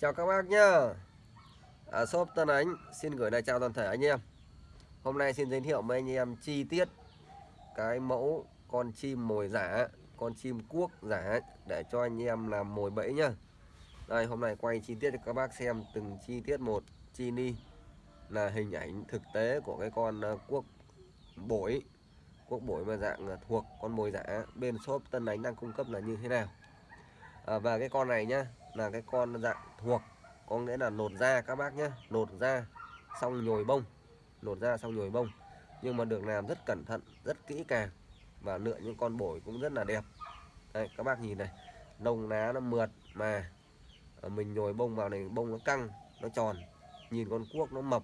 Chào các bác nhá. À, Shop Tân Ánh xin gửi lời chào toàn thể anh em. Hôm nay xin giới thiệu với anh em chi tiết Cái mẫu con chim mồi giả Con chim cuốc giả Để cho anh em làm mồi bẫy nhá. Đây hôm nay quay chi tiết cho các bác xem từng chi tiết một. Chi ni Là hình ảnh thực tế của cái con ờ, cuốc bổi. Cuốc bổi mà dạng thuộc con mồi giả. Bên shop Tân Ánh đang cung cấp là như thế nào? À, Và cái con này nhá là cái con dạng thuộc có nghĩa là nột da các bác nhé nột da xong nhồi bông nột da xong nhồi bông. Nhưng mà được làm rất cẩn thận rất kỹ càng và lựa những con bổi cũng rất là đẹp. Đây các bác nhìn này lông lá nó mượt mà ờ, mình nhồi bông vào này bông nó căng nó tròn nhìn con cuốc nó mập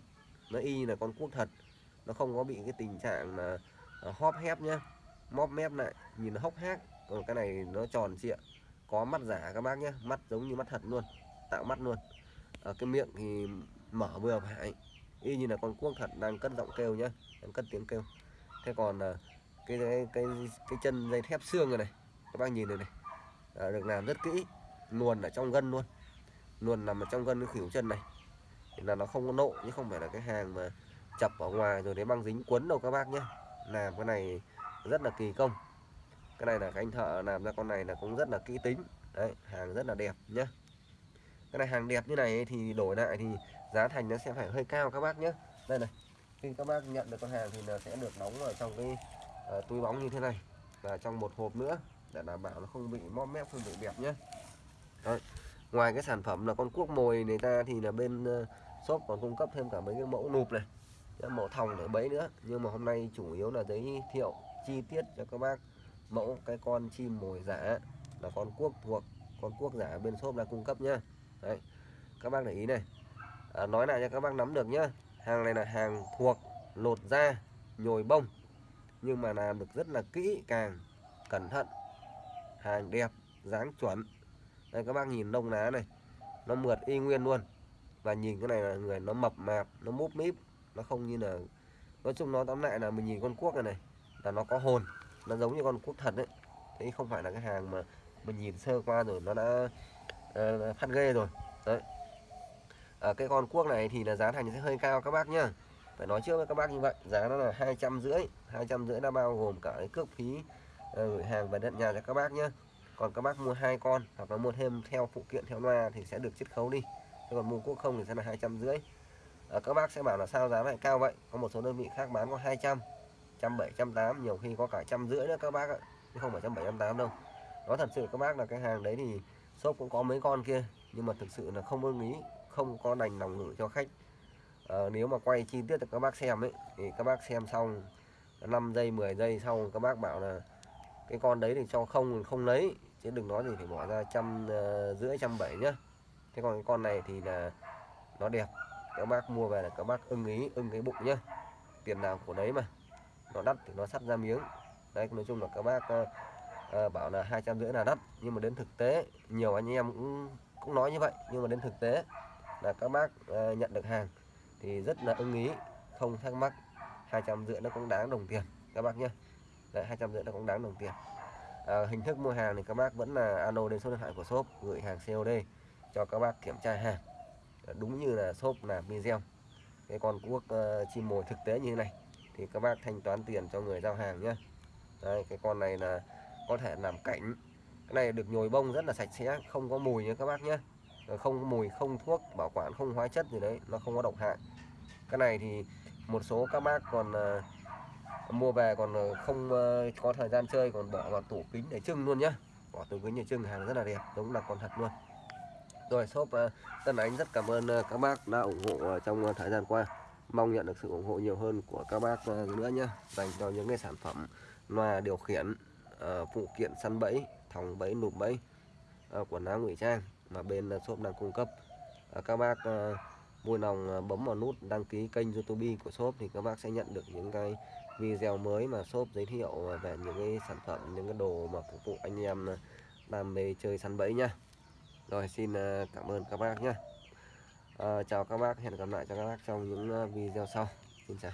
nó y là con cuốc thật. Nó không có bị cái tình trạng là ờ, hóp hép nhá móp mép lại nhìn nó hốc hác còn cái này nó tròn trịa có mắt giả các bác nhé mắt giống như mắt thật luôn. Tạo mắt luôn. Ở cái miệng thì mở vừa phải. Y như là con cuốc thật đang cất giọng kêu nhá. Đang cất tiếng kêu. Thế còn ờ, cái cái cái, cái chân dây thép xương này này. Các bác nhìn này này. À, được làm rất kỹ. Luồn ở trong gân luôn. Luồn nằm ở trong gân cái khỉu chân này. Thì là nó không có nộ chứ không phải là cái hàng mà chập ở ngoài rồi đấy băng dính quấn đâu các bác nhé làm cái này rất là kỳ công cái này là cái anh thợ làm ra con này là cũng rất là kỹ tính. Đấy hàng rất là đẹp nhé cái này hàng đẹp như này thì đổi lại thì giá thành nó sẽ phải hơi cao các bác nhé đây này khi các bác nhận được con hàng thì nó sẽ được đóng vào trong cái uh, túi bóng như thế này. Và trong một hộp nữa để đảm bảo nó không bị móp mép không bị đẹp nhé Đấy. ngoài cái sản phẩm là con cuốc mồi này ta thì là bên uh, shop còn cung cấp thêm cả mấy cái mẫu nụp này mẫu thòng để bấy nữa. Nhưng mà hôm nay chủ yếu là giới thiệu chi tiết cho các bác mẫu cái con chim mồi giả là con cuốc thuộc con cuốc giả bên shop đang cung cấp nhá. Đấy các bác để ý này. À, nói lại cho các bác nắm được nhá. Hàng này là hàng thuộc lột da nhồi bông nhưng mà làm được rất là kỹ càng cẩn thận hàng đẹp dáng chuẩn. Đây các bác nhìn lông lá này nó mượt y nguyên luôn. Và nhìn cái này là người nó mập mạp nó múp míp nó không như là nói chung nó tóm lại là mình nhìn con cuốc này này là nó có hồn nó giống như con cuốc thật đấy. Thế không phải là cái hàng mà mình nhìn sơ qua rồi nó đã uh, phát ghê rồi. Đấy. À, cái con cuốc này thì là giá thành sẽ hơi cao các bác nhá. Phải nói trước với các bác như vậy giá nó là hai trăm rưỡi hai trăm rưỡi đã bao gồm cả cái cước phí uh, gửi hàng và đặt nhà cho các bác nhá. Còn các bác mua hai con hoặc là mua thêm theo phụ kiện theo loa thì sẽ được chiết khấu đi. Thế còn mua cuốc không thì sẽ là hai trăm rưỡi. Các bác sẽ bảo là sao giá lại cao vậy? Có một số đơn vị khác bán có 200 trăm bảy trăm tám nhiều khi có cả trăm rưỡi nữa các bác ạ chứ không phải trăm bảy trăm tám đâu. Nó thật sự các bác là cái hàng đấy thì shop cũng có mấy con kia nhưng mà thực sự là không ưng ý không có đành lòng gửi cho khách. À, nếu mà quay chi tiết cho các bác xem ấy thì các bác xem xong 5 giây 10 giây sau các bác bảo là cái con đấy thì cho không không lấy chứ đừng nói gì phải bỏ ra trăm ờ, rưỡi trăm bảy nhá. Thế còn cái con này thì là nó đẹp các bác mua về là các bác ưng ý ưng cái bụng nhá. Tiền nào của đấy mà nó đắt thì nó sắt ra miếng. Đấy nói chung là các bác uh, uh, bảo là hai trăm rưỡi là đắt. Nhưng mà đến thực tế nhiều anh em cũng cũng nói như vậy. Nhưng mà đến thực tế là các bác uh, nhận được hàng thì rất là ưng ý. Không thắc mắc hai trăm rưỡi nó cũng đáng đồng tiền. Các bác nhé. Đấy hai trăm rưỡi nó cũng đáng đồng tiền. À, hình thức mua hàng thì các bác vẫn là alo đến số điện thoại của shop gửi hàng COD cho các bác kiểm tra hàng. Đúng như là shop làm video. Cái con cuốc uh, chim mồi thực tế như thế này thì các bác thanh toán tiền cho người giao hàng nhé đây cái con này là có thể làm cảnh. Cái này được nhồi bông rất là sạch sẽ không có mùi nha các bác nhé ờ, không có mùi không thuốc bảo quản không hóa chất gì đấy nó không có độc hại. Cái này thì một số các bác còn uh, mua về còn ờ, không uh, có thời gian chơi còn bỏ vào tủ kính để trưng luôn nhá. Bỏ tủ kính để trưng hàng rất là đẹp giống là con thật luôn. Rồi shop uh, Tân Ánh rất cảm ơn uh, các bác đã ủng hộ uh, trong uh, thời gian qua mong nhận được sự ủng hộ nhiều hơn của các bác ờ, nữa nhé dành cho những cái sản phẩm loa điều khiển ờ, phụ kiện săn bẫy, thòng bẫy nụp bẫy ờ, quần áo ngụy trang mà bên shop đang cung cấp. Các bác vui lòng bấm vào nút đăng ký kênh youtube của shop thì các bác sẽ nhận được những cái video mới mà shop giới thiệu về những cái sản phẩm, những cái đồ mà phục vụ anh em đam mê chơi săn bẫy nhá. Rồi, xin cảm ơn các bác nhé à, chào các bác hẹn gặp lại cho các bác trong những ờ, video sau. Xin chào.